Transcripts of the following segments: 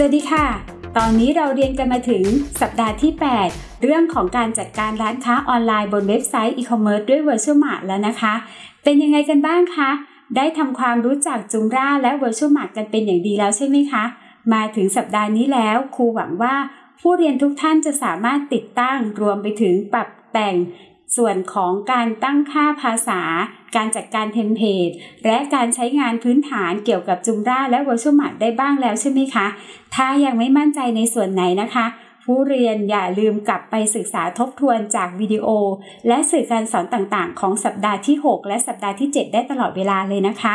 สวัสดีค่ะ ตอนนี้เราเรียนกันมาถึงสัปดาห์ที่ 8 เรื่องของการจัดการร้านค้าออนไลน์บนเว็บไซต์อีคอมเมิร์ซด้วย VirtueMart แล้วนะคะ เป็นยังไงกันบ้างคะ ได้ทำความรู้จักจุงร่าและ Virtual Mart กันเป็นอย่างดีแล้วใช่ไหมคะ มาถึงสัปดาห์นี้แล้วครูหวังว่าผู้เรียนทุกท่านจะสามารถติดตั้งรวมไปถึงปรับแต่ง ส่วนของการตั้งค่าภาษา การจัดการ template และการใช้งานพื้นฐานเกี่ยวกับจุมราและ Virtual Mart ได้บ้างแล้วใช่ไหมคะ ถ้ายังไม่มั่นใจในส่วนไหนนะคะ ผู้เรียนอย่าลืมกลับไปศึกษาทบทวนจากวิดีโอ และสื่อการสอนต่างๆ ของสัปดาห์ที่ 6 และสัปดาห์ที่ 7 ได้ตลอดเวลาเลยนะคะ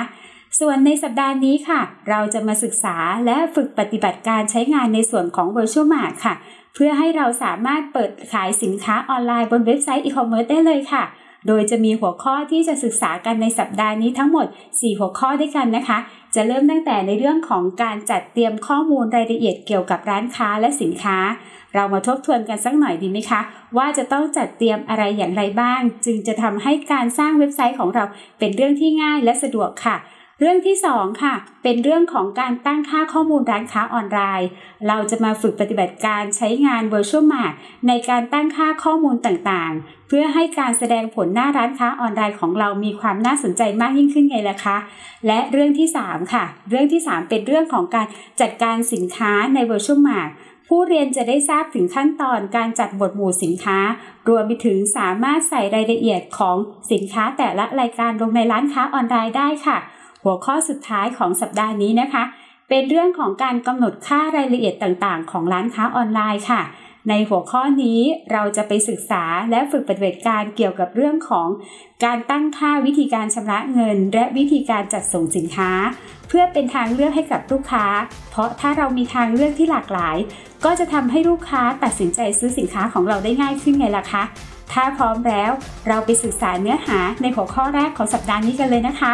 ส่วนในสัปดาห์นี้ค่ะ เราจะมาศึกษาและฝึกปฏิบัติการใช้งานในส่วนของ VirtueMart ค่ะ เพื่อให้เราสามารถเปิดขายสินค้าออนไลน์บนเว็บไซต์อีคอมเมิร์ซได้เลยค่ะ โดยจะมีหัวข้อที่จะศึกษากันในสัปดาห์นี้ทั้งหมด 4 หัวข้อด้วยกันนะคะ จะเริ่มตั้งแต่ในเรื่องของการจัดเตรียมข้อมูลรายละเอียดเกี่ยวกับร้านค้าและสินค้า เรามาทบทวนกันสักหน่อยดีไหมคะ ว่าจะต้องจัดเตรียมอะไรอย่างไรบ้าง จึงจะทำให้การสร้างเว็บไซต์ของเราเป็นเรื่องที่ง่ายและสะดวกค่ะ เรื่องที่ 2 ค่ะ เป็นเรื่องของการตั้งค่าข้อมูลร้านค้าออนไลน์ เราจะมาฝึกปฏิบัติการใช้งาน Virtual Mart ในการตั้งค่าข้อมูลต่างๆ เพื่อให้การแสดงผลหน้าร้านค้าออนไลน์ของเรามีความน่าสนใจมากยิ่งขึ้นไงล่ะคะ และเรื่องที่ 3 ค่ะ เรื่องที่ 3 เป็นเรื่องของการจัดการสินค้าใน Virtual Mart ผู้เรียนจะได้ทราบถึงขั้นตอนการจัดหมวดหมู่สินค้า รวมไปถึงสามารถใส่รายละเอียดของสินค้าแต่ละรายการลงในร้านค้าออนไลน์ได้ค่ะ หัวข้อสุดท้ายของสัปดาห์นี้นะคะ เป็นเรื่องของการกำหนดค่ารายละเอียดต่างๆ ของร้านค้าออนไลน์ค่ะ ในหัวข้อนี้เราจะไปศึกษาและฝึกปฏิบัติการเกี่ยวกับเรื่องของ การตั้งค่าวิธีการชำระเงิน และวิธีการจัดส่งสินค้า เพื่อเป็นทางเลือกให้กับลูกค้า เพราะถ้าเรามีทางเลือกที่หลากหลาย ก็จะทำให้ลูกค้าตัดสินใจซื้อสินค้าของเราได้ง่ายขึ้นไงล่ะคะถ้าพร้อมแล้ว เราไปศึกษาเนื้อหาในหัวข้อแรกของสัปดาห์นี้กันเลยนะคะ